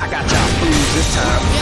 I got y'all fools this time.